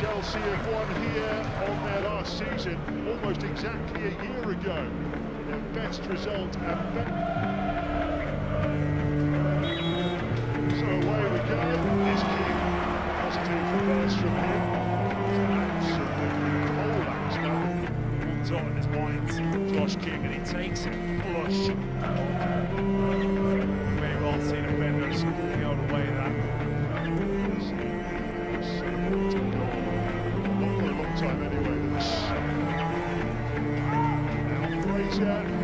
Chelsea have won here on their last season, almost exactly a year ago. Their best result and best. So away we go. This King, positive pass from him. Absolutely. One thought in his mind, Josh King, and he takes it flush. Now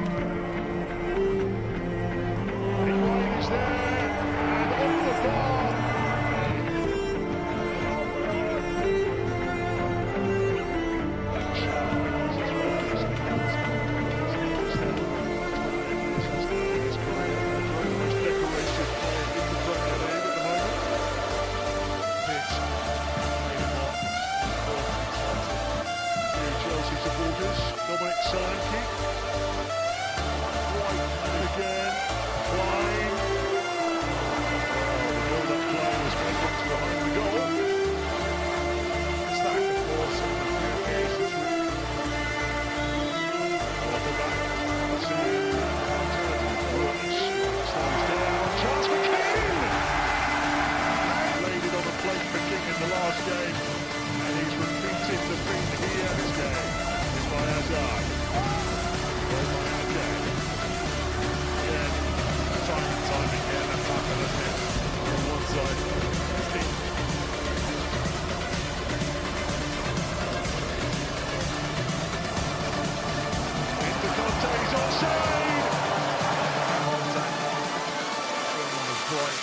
Supporters. Dominic Solanke. White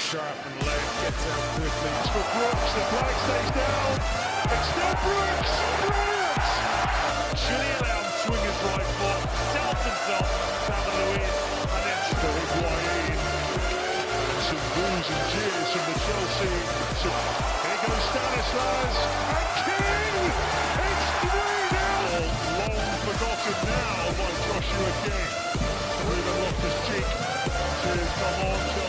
sharp, and late. Gets out quickly. It's for Brooks, the flag stays down. It's still Brooks! Brilliant! He to swing his right foot, tells himself, David Luiz, and then For Higuain. Some boos and cheers from the Chelsea. So here goes Stanislas. And King! It's 3 0! Long forgotten now by Joshua King. Ruben Loftus Cheek to come on.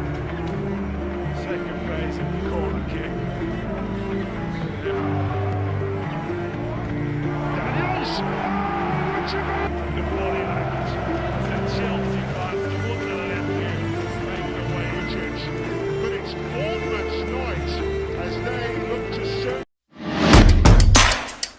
Flores.